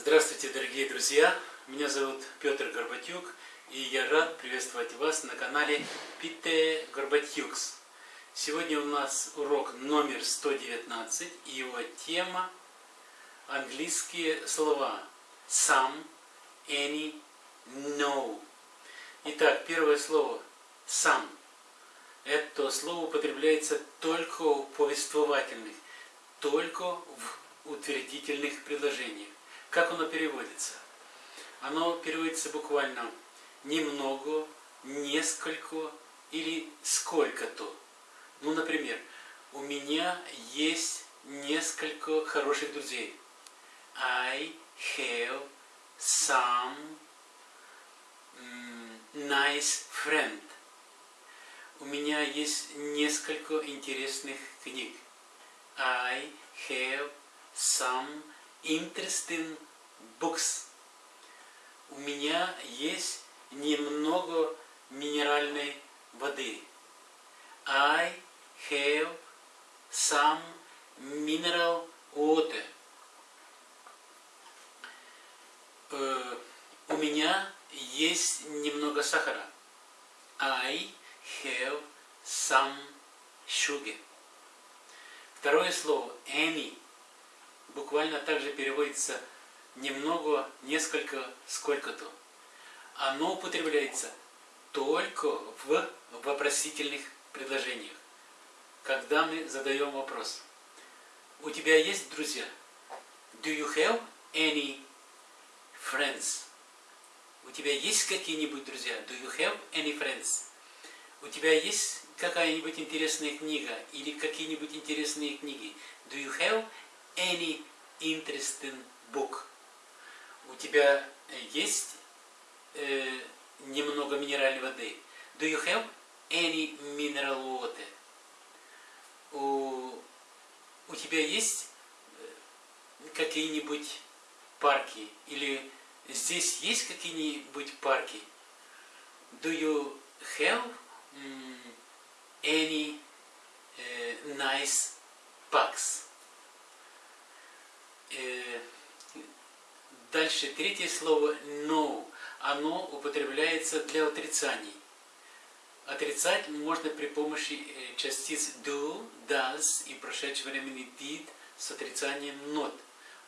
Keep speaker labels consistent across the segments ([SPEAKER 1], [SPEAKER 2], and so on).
[SPEAKER 1] Здравствуйте, дорогие друзья! Меня зовут Петр Горбатюк, и я рад приветствовать вас на канале Пите Горбатюкс. Сегодня у нас урок номер 119, и его тема английские слова some, any, no. Итак, первое слово some. Это слово употребляется только в повествовательных, только в утвердительных предложениях. Как оно переводится? Оно переводится буквально немного, несколько или сколько-то. Ну, например, у меня есть несколько хороших друзей. I have some nice friend. У меня есть несколько интересных книг. I have some interesting books. У меня есть немного минеральной воды. I have some mineral water. Uh, у меня есть немного сахара. I have some sugar. Второе слово any буквально также переводится немного, несколько, сколько-то. Оно употребляется только в вопросительных предложениях, когда мы задаем вопрос. У тебя есть друзья? Do you have any friends? У тебя есть какие-нибудь друзья? Do you have any friends? У тебя есть какая-нибудь интересная книга или какие-нибудь интересные книги? Do you have any interesting book? У тебя есть э, немного минеральной воды? Do you have any mineral water? У, у тебя есть э, какие-нибудь парки? Или здесь есть какие-нибудь парки? Do you have any uh, nice parks? Э, дальше, третье слово no. Оно употребляется для отрицаний. Отрицать можно при помощи э, частиц do, does и прошедшего времени did с отрицанием not,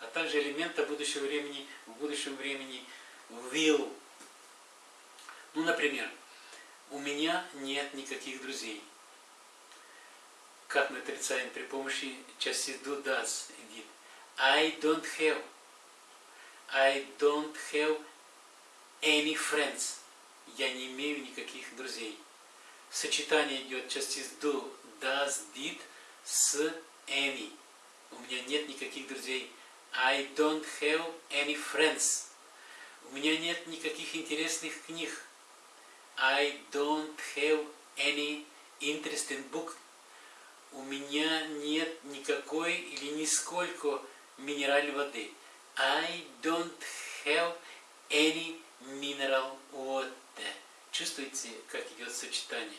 [SPEAKER 1] а также элемента будущего времени в будущем времени will. Ну, например, у меня нет никаких друзей. Как мы отрицаем при помощи частиц do, does и did? I don't have. I don't have any friends. Я не имею никаких друзей. Сочетание идет частиц do, does, did с any. У меня нет никаких друзей. I don't have any friends. У меня нет никаких интересных книг. I don't have any interesting book. У меня нет никакой или нисколько минеральной воды. I don't have any mineral water. Чувствуете, как идет сочетание?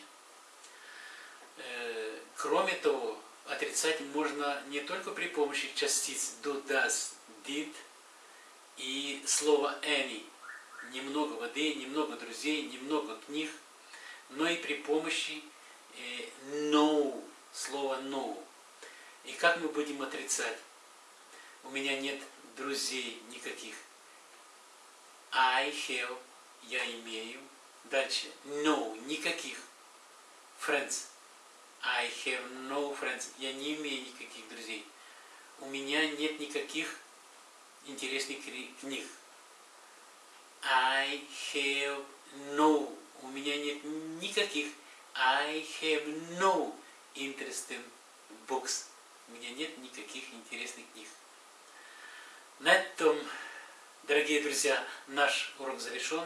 [SPEAKER 1] Э, кроме того, отрицать можно не только при помощи частиц do, does, did и слова any. Немного воды, немного друзей, немного книг, но и при помощи э, no, слова no. И как мы будем отрицать? у меня нет друзей никаких. I have, я имею. Дальше, no, никаких. Friends. I have no friends. Я не имею никаких друзей. У меня нет никаких интересных книг. I have no. У меня нет никаких. I have no interesting books. У меня нет никаких интересных книг. На этом, дорогие друзья, наш урок завершен.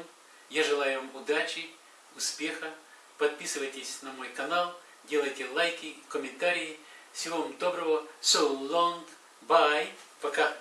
[SPEAKER 1] Я желаю вам удачи, успеха. Подписывайтесь на мой канал, делайте лайки, комментарии. Всего вам доброго. So long. Bye. Пока.